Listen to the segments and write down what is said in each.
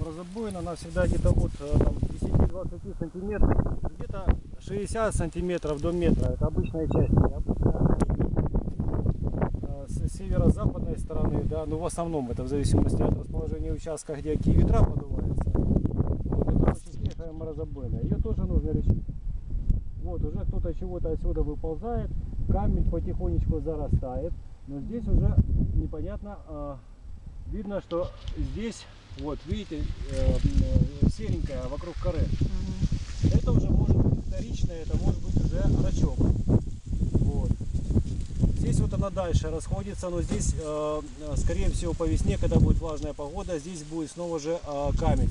морозобоина, она всегда где-то от э, там, 10-20 сантиметров, где-то 60 сантиметров до метра. Это обычная часть. Обычно э, с северо-западной стороны, да, ну в основном это в зависимости от расположения участка, где какие ветра подуваются. Вот это очень свежая морозобоина. Ее тоже нужно решить. Вот уже кто-то чего-то отсюда выползает, камень потихонечку зарастает, но здесь уже непонятно, э, видно, что здесь, вот видите, э, серенькая вокруг коры. Это уже может быть вторичное, это может быть уже рачок. Вот. Здесь вот она дальше расходится, но здесь, э, э, скорее всего, по весне, когда будет влажная погода, здесь будет снова же э, камень.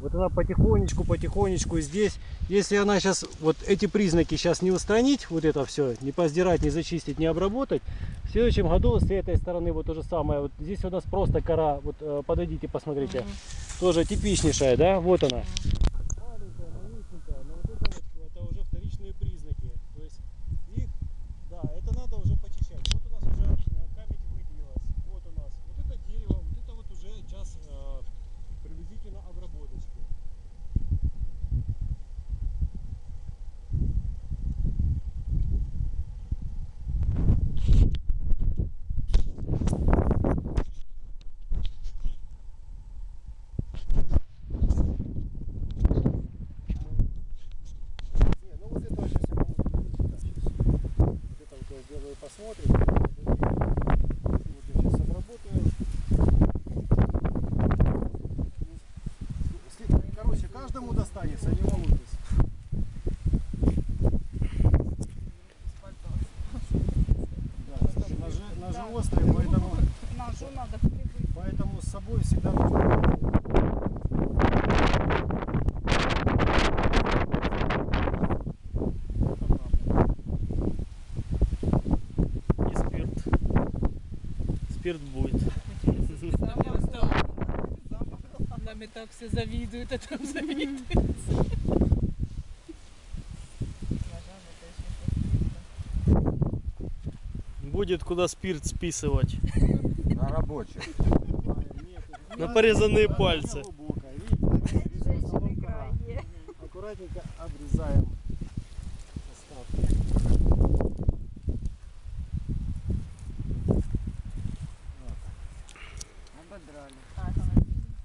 Вот она потихонечку, потихонечку здесь. Если она сейчас, вот эти признаки сейчас не устранить, вот это все, не поздирать, не зачистить, не обработать, в следующем году с этой стороны вот то же самое. Вот здесь у нас просто кора, вот э, подойдите, посмотрите. Тоже типичнейшая, да, вот она. Маленькая, малюсенькая, но вот это вот, это уже вторичные признаки. То есть их, да, это надо уже почищать. Вот у нас уже э, камень выделилась, вот у нас. Вот это дерево, вот это вот уже час э, приблизительно обработочки. Не, ну вот это вот сейчас я помогу. Да, сейчас. Вот это вот посмотрим. Вот я сейчас обработаю. Сли- Короче, каждому достанется, не волнуйтесь. Да, ножи, ножи острые, поэтому, Ножу надо прибыть. поэтому с собой всегда нужно. И спирт. Спирт будет. Нами так все завидуют, а там завидуют. Будет куда спирт списывать. На рабочих. На порезанные пальцы. Аккуратненько обрезаем остатки. Ободрали.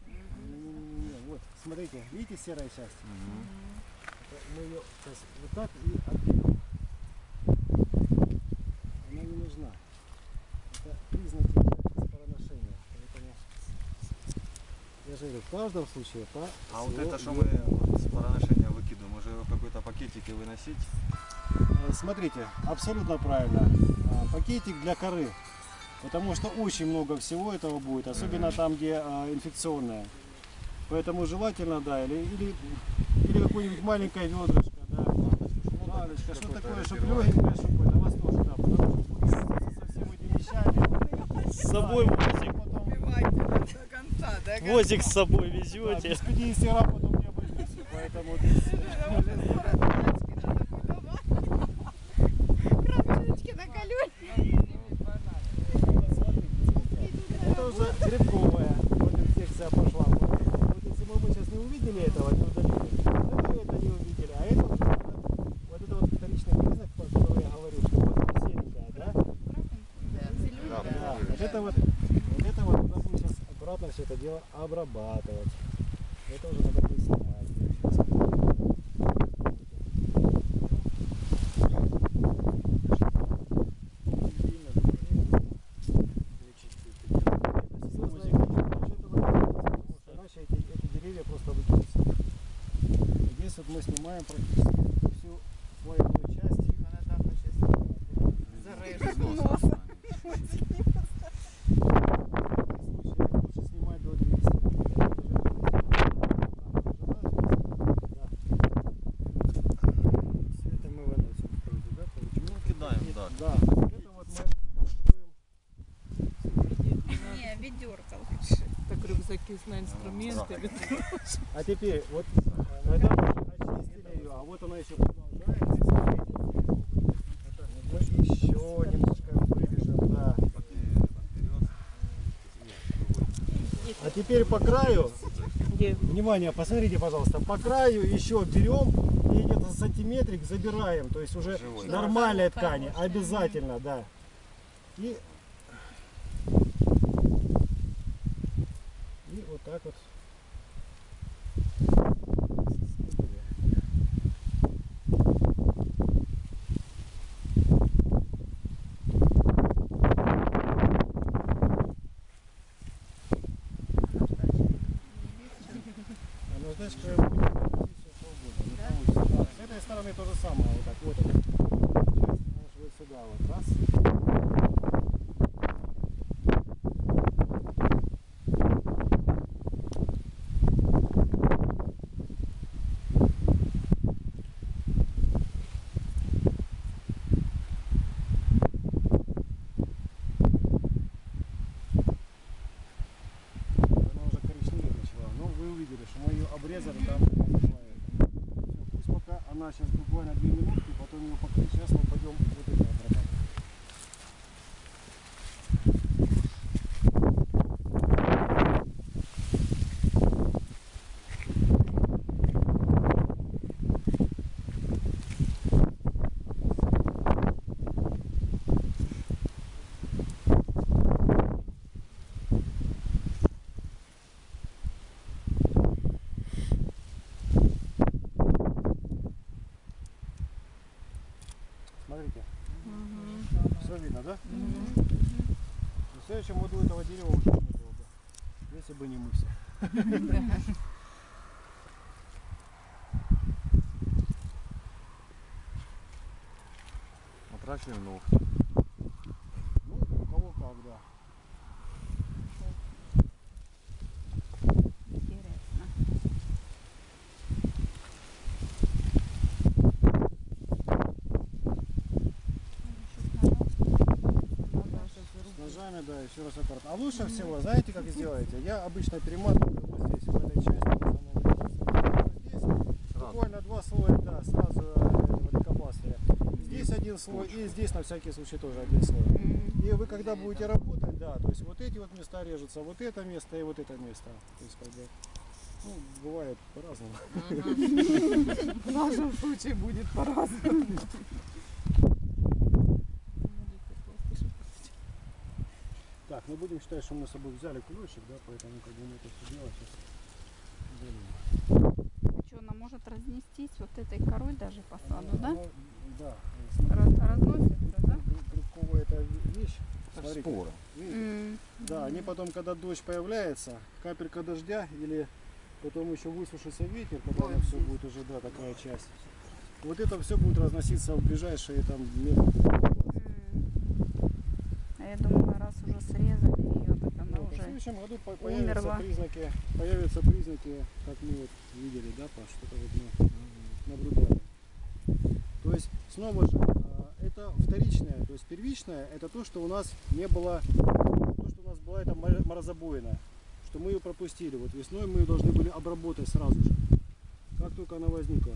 Не-не-не, Вот, смотрите, видите серая часть? Это Мы ее сейчас вот так и отберем. Она не нужна. Это признаки спороношения. Поэтому я же говорю, в каждом случае по А вот это, что мы вот с пороношения выкидываем, уже в какой-то пакетике выносить? Э, Смотрите, абсолютно правильно. А, Пакетик для коры. Потому что очень много всего этого будет, особенно там, где а, инфекционное. Поэтому желательно, да, или, или, или какое-нибудь маленькое ведрышко, да. Баночка, что такое, чтобы легенькое, чтобы это, вас тоже, да, потому что со всеми этими вещами. С собой возик. Потом, Убивайте до конца, да? Возик с собой да, везете. без 50 грамм потом не обойдется, поэтому здесь, Кровчички на колюне. Это уже грибковая вот инфекция пошла. Вот если бы мы сейчас не увидели этого, не удалили, то мы это не увидели. А это уже надо- вот это вот вторичный признак, про который я говорю, что вот серенькая, да? Да. Вот это вот, вот это вот надо будет сейчас аккуратно все это дело обрабатывать. Это уже надо будет просто выкинутся. Здесь вот мы снимаем практически всю слоевую часть. Зарежу. случае лучше снимать до 200. Все это мы выносим вроде, да, получается? Ну, кидаем, да. Да, это вот мы Не, ведерко лучше. Так рюкзаки на инструментами. А теперь вот э, мы очистили ее, а вот она еще продолжает. Мы еще немножко вырежем, да. А теперь по краю? Внимание, посмотрите, пожалуйста, по краю еще берем и где-то сантиметрик забираем, то есть уже Живой. нормальной ткани, обязательно, да. И, и вот так вот. А ну знаешь, будет все свободно, не получится. С этой стороны то же самое, вот так вот. Часть, знаешь, вот сюда вот, раз. Она уже коричневеть начала. Ну, вы увидели, что мы ее обрезали там. бывает. Всё, пусть пока она сейчас буквально 2 минутки, потом ее покрыть. Сейчас мы пойдем вот это обрабатывать. Смотрите. Все видно, да? В следующем году этого дерева уже не было бы. Если бы не мы все. Отращиваем ногти. Ну, у кого как, да. Интересно. С ножами, да, еще раз аккуратно. А лучше всего, знаете, как сделаете? Я обычно перематываю вот здесь, в этой части. Вот Здесь буквально два слоя, да, сразу э, этого лейкопластыря. Здесь один слой и здесь на всякий случай тоже один слой. И вы когда будете работать, да, то есть вот эти вот места режутся, вот это место и вот это место. То есть как бы, ну, бывает по-разному. В нашем случае будет по-разному. Так, мы будем считать, что мы с собой взяли ключик, да, поэтому как бы мы это все дело сейчас Что, она может разнестись вот этой корой даже по саду, да? Ну, да. Раз- разносится, да? Грибковая эта вещь. Смотрите, Споры. видите? М. Да, они потом, когда дождь появляется, капелька дождя или потом еще высушится ветер, когда оно все будет уже, да, такая часть. Вот это все будет разноситься в ближайшие там метры. М. А я думала, раз уже срезали ее, так она Вот, а в уже... следующем году по- появятся умерла. признаки, появятся признаки, как мы вот видели, да, Паш, что-то вот мы наблюдали. То есть, снова же, а, это вторичное, то есть первичное, это то, что у нас не было, то, что у нас была эта мор- морозобоина, что мы ее пропустили. Вот весной мы ее должны были обработать сразу же, как только она возникла.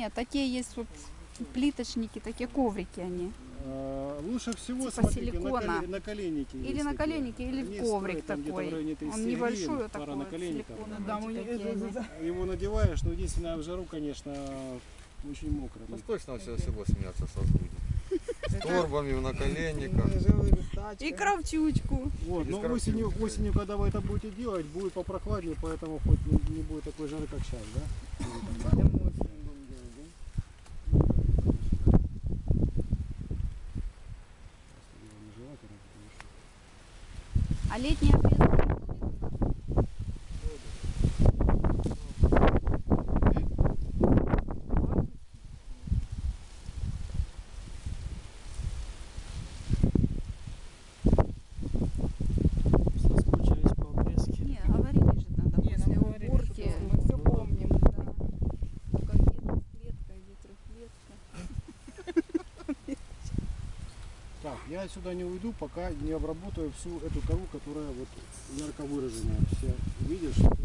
Не-не-не, такие есть вот плиточники, такие коврики они. А, Лучше всего, Типа смотрите, силикона. на, коле- на коленнике. Или на коленнике, или Они в коврик стоят там где-то в такой. районе 30 Он небольшой пара такой, наколенников. силиконовый, Да. Его надеваешь, но единственное в жару, конечно, очень мокро. Ну точно все село смеяться со. С торбами в наколенниках. И кравчучку. Вот, но осенью, осенью, когда вы это будете делать, будет попрохладнее, поэтому хоть не, не будет такой жары, как сейчас, да? А летний обрез не будет у нас? Соскучились по обрезке. Не, говорили же тогда Не, после нам говорили, уборки. что мы все помним. Да. Только где двухклетка, где трехклетка. Так, я отсюда не уйду, пока не обработаю всю эту кору, которая вот ярко выраженная. Все видишь?